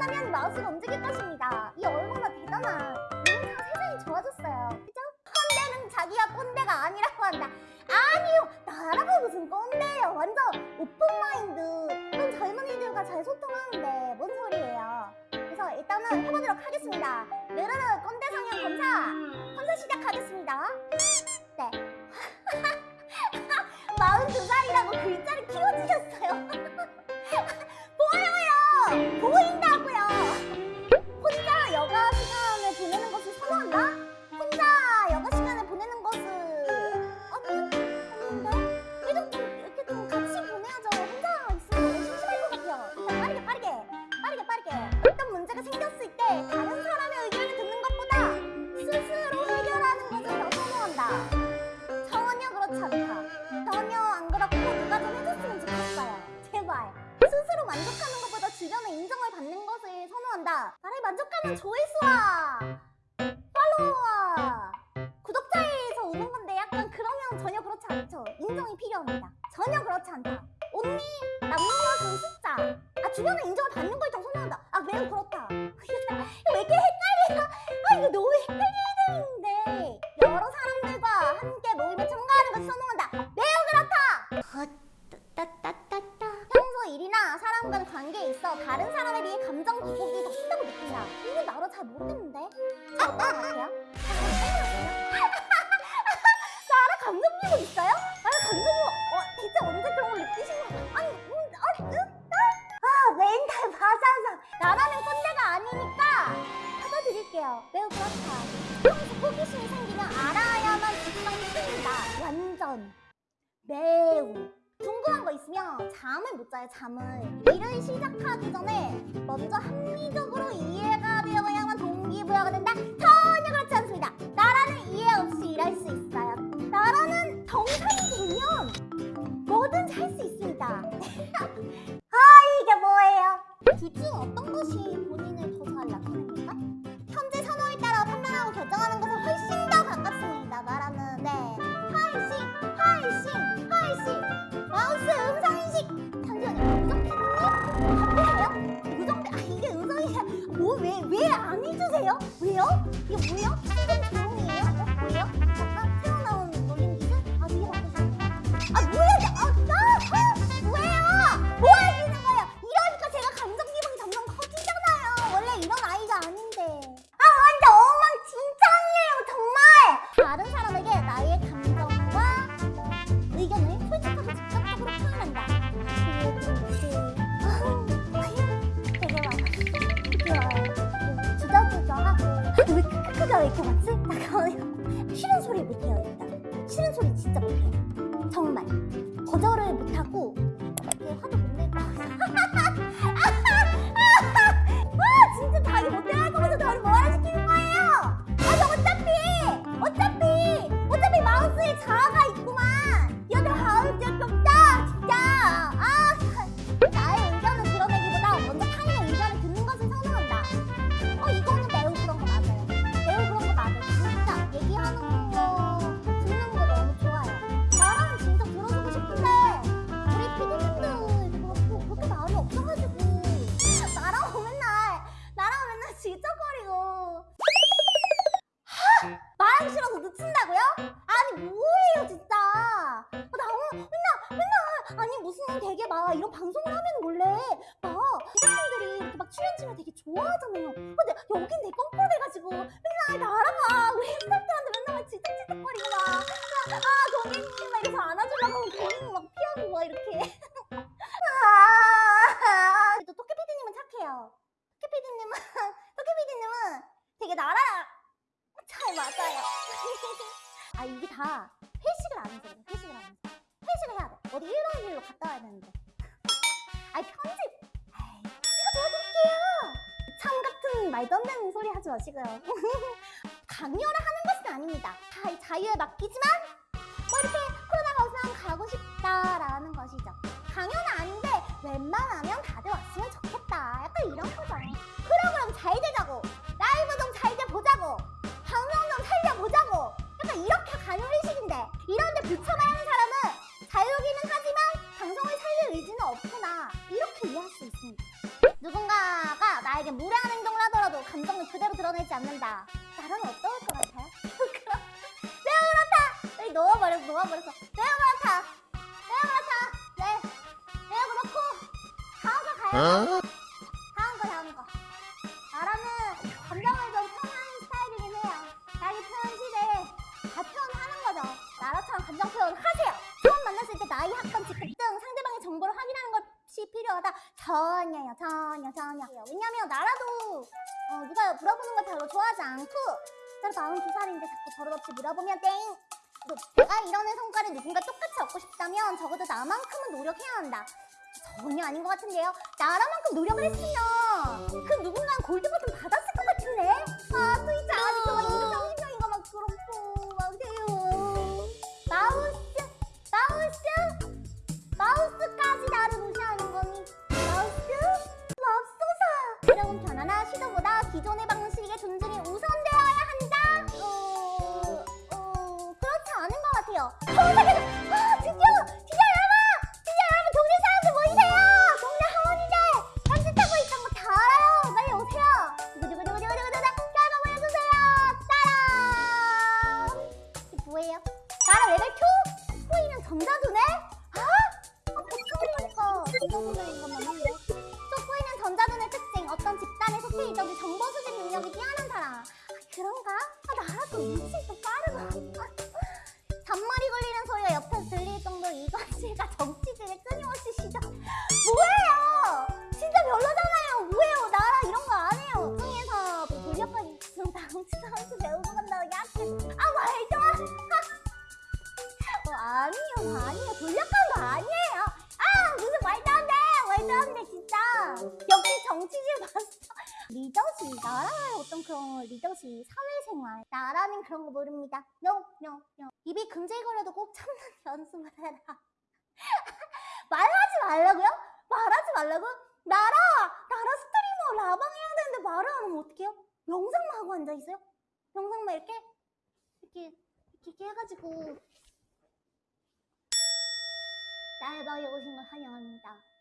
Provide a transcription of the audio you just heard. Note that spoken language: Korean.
하면 마우스가 움직일 것입니다. 이 얼마나 대단한 인상 세상이 좋아졌어요. 그죠? 꼰대는 자기가 꼰대가 아니라고 한다. 아니요, 나라고 무슨 꼰대예요. 완전 오픈 마인드. 그럼 젊은이들과 잘 소통하는데 뭔 소리예요? 그래서 일단은 해보도록 하겠습니다. 느르르 꼰대 성형 검사 검사 시작하겠습니다. 네. 42살이라고 글자를 키워주셨어요. 팔로워와 구독자에서 오는 건데 약간 그러면 전혀 그렇지 않죠. 인정이 필요합니다. 전혀 그렇지 않다. 언니 것은 숫자. 아 주변의 인정을 받는 걸더 선호한다. 아 매우 그렇다. 왜 이렇게 헷갈려? 아 이거 너무 헷갈리 같아요? 나라 감정 기복 있어요? 나라 감정 기복 어, 대체 언제 그런 걸 느끼신 거? 아니, 음, 아니, 음, 아, 멘탈 바사상. 나라는 꼰대가 아니니까 받아드릴게요. 매우 그렇다. 평소 호기심이 생기면 알아야만 직성이 쓰인다. 완전. 매우. 잠을 못 자요, 잠을. 일을 시작하기 전에 먼저 합리적으로 이해가 되어야만 동기부여가 된다? 전혀 그렇지 않습니다. 이렇게 많지? 잠깐만요 싫은 소리 못해요 일단. 싫은 소리 진짜 못해요. 정말. 거절을 못하고 이렇게 화도 못 낼까 이런 방송을 하면 원래 막 제작진들이 이렇게 막 출연진을 되게 좋아하잖아요 근데 여긴 되게 뻔뻔해가지고 맨날 나라가 우리 스태프들한테 맨날 막 질척질척거리고 막아 고객님 막 이래서 안아주려고 고객님 막 피하고 막 이렇게 아또 토끼 PD님은 착해요 토끼 PD님은 토끼 PD님은 되게 나라 잘 맞아요. 아 이게 다 회식을 안 해서. 회식을 안 해서. 회식을 해야 돼. 어디 1박 2일로 갔다 와야 되는데. 아이 편집. 아이 제가 도와드릴게요. 참 같은 말도 안 되는 소리 하지 마시고요. 강요를 하는 것은 아닙니다. 다 자유에 맡기지만 뭐 이렇게 코로나가 없으면 가고 싶다라는 것이죠. 강요는 아닌데 웬만하면 다들 왔으면 좋겠다. 약간 이런 거죠. 프로그램 잘 되자고. 라이브 좀 잘 돼 보자고. 방송 좀 살려보자고 약간 이렇게 가는 회식인데 이런데 부처말하는 사람은 자유기는 하지만 방송을 살릴 의지는 없구나 이렇게 이해할 수 있습니다 누군가가 나에게 무례한 행동을 하더라도 감정을 그대로 드러내지 않는다. 나라는 어떨 것 같아요? 그럼 매우 그렇다. 여기 놓아버렸어, 놓아버렸어. 매우 그렇다. 매우 그렇다. 네, 매우 그렇고 다음 거 가요. 다 필요하다. 전혀요, 전혀, 전혀. 왜냐면 나라도 어, 누가 물어보는 걸 별로 좋아하지 않고 나도 42살인데 자꾸 버릇없이 물어보면 땡! 너, 내가 이러는 성과를 누군가 똑같이 얻고 싶다면 적어도 나만큼은 노력해야 한다. 전혀 아닌 것 같은데요. 나라만큼 노력을 했으면 그 누군가는 골드 버튼 받았을 있어도 정보 수집 능력이 뛰어난 사람 아, 그런가? 아 나라도 또 리더십 나라의 어떤 그런 리더십 사회생활 나라는 그런 거 모릅니다 no no no 입이 금질거려도 꼭 참는 연습을 해라 말하지 말라고요? 말하지 말라고? 나라 나라 스트리머 라방 해야 되는데 말을 안 하면 어떡해요? 영상만 하고 앉아있어요? 영상만 이렇게 이렇게 이렇게 해가지고 나의 방에 오신 걸 환영합니다